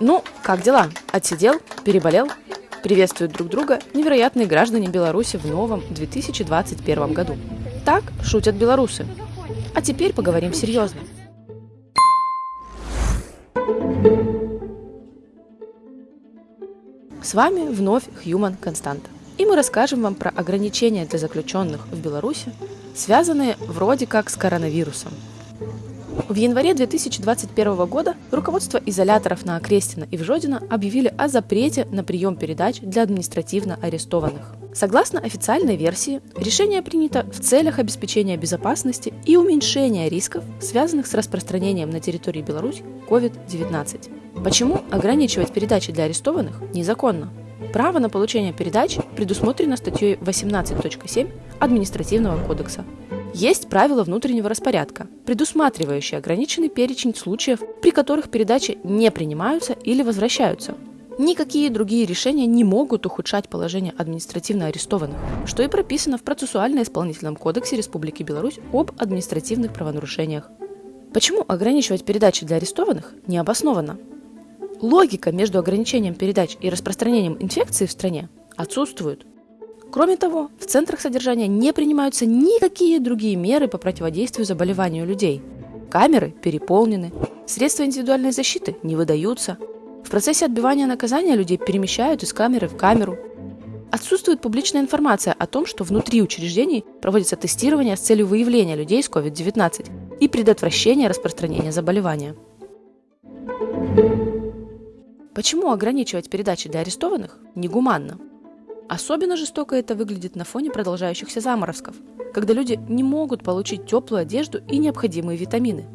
Ну, как дела? Отсидел? Переболел? Приветствуют друг друга невероятные граждане Беларуси в новом 2021 году. Так шутят белорусы. А теперь поговорим серьезно. С вами вновь Human Константа. И мы расскажем вам про ограничения для заключенных в Беларуси, связанные вроде как с коронавирусом. В январе 2021 года руководство изоляторов на Окрестина и в Жодино объявили о запрете на прием передач для административно арестованных. Согласно официальной версии, решение принято в целях обеспечения безопасности и уменьшения рисков, связанных с распространением на территории Беларуси COVID-19. Почему ограничивать передачи для арестованных незаконно? Право на получение передач предусмотрено статьей 18.7 Административного кодекса. Есть правила внутреннего распорядка, предусматривающие ограниченный перечень случаев, при которых передачи не принимаются или возвращаются. Никакие другие решения не могут ухудшать положение административно арестованных, что и прописано в процессуально-исполнительном кодексе Республики Беларусь об административных правонарушениях. Почему ограничивать передачи для арестованных не обосновано? Логика между ограничением передач и распространением инфекции в стране отсутствует. Кроме того, в центрах содержания не принимаются никакие другие меры по противодействию заболеванию людей. Камеры переполнены, средства индивидуальной защиты не выдаются. В процессе отбивания наказания людей перемещают из камеры в камеру. Отсутствует публичная информация о том, что внутри учреждений проводится тестирование с целью выявления людей с COVID-19 и предотвращения распространения заболевания. Почему ограничивать передачи для арестованных негуманно? Особенно жестоко это выглядит на фоне продолжающихся заморозков, когда люди не могут получить теплую одежду и необходимые витамины.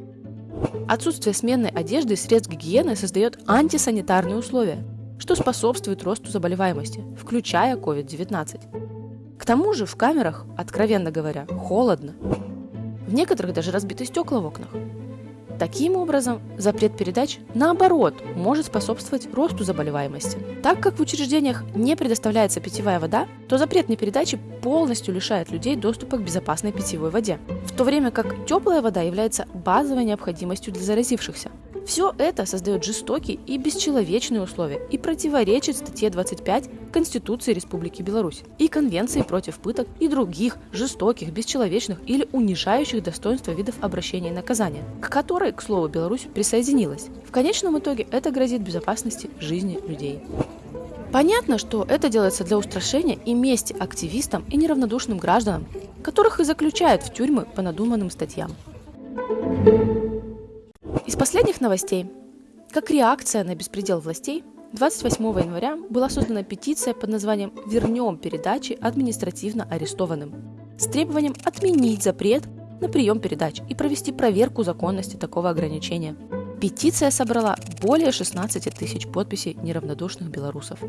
Отсутствие сменной одежды и средств гигиены создает антисанитарные условия, что способствует росту заболеваемости, включая COVID-19. К тому же в камерах, откровенно говоря, холодно. В некоторых даже разбиты стекла в окнах. Таким образом, запрет передач, наоборот, может способствовать росту заболеваемости. Так как в учреждениях не предоставляется питьевая вода, то запрет на передачи полностью лишает людей доступа к безопасной питьевой воде, в то время как теплая вода является базовой необходимостью для заразившихся. Все это создает жестокие и бесчеловечные условия и противоречит статье 25 Конституции Республики Беларусь и Конвенции против пыток и других жестоких, бесчеловечных или унижающих достоинства видов обращения и наказания, к которой, к слову, Беларусь присоединилась. В конечном итоге это грозит безопасности жизни людей. Понятно, что это делается для устрашения и мести активистам и неравнодушным гражданам, которых и заключают в тюрьмы по надуманным статьям. Из последних новостей. Как реакция на беспредел властей, 28 января была создана петиция под названием «Вернем передачи административно арестованным» с требованием отменить запрет на прием передач и провести проверку законности такого ограничения. Петиция собрала более 16 тысяч подписей неравнодушных белорусов.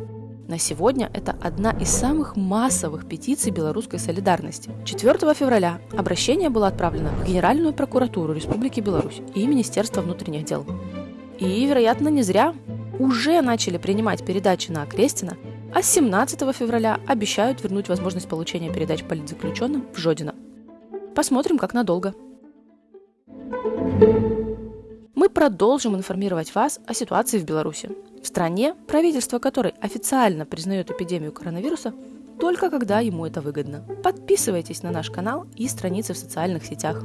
На сегодня это одна из самых массовых петиций белорусской солидарности. 4 февраля обращение было отправлено в Генеральную прокуратуру Республики Беларусь и Министерство внутренних дел. И, вероятно, не зря уже начали принимать передачи на Окрестина, а с 17 февраля обещают вернуть возможность получения передач политзаключенным в Жодино. Посмотрим, как надолго. Мы продолжим информировать вас о ситуации в Беларуси в стране, правительство которой официально признает эпидемию коронавируса только когда ему это выгодно. Подписывайтесь на наш канал и страницы в социальных сетях.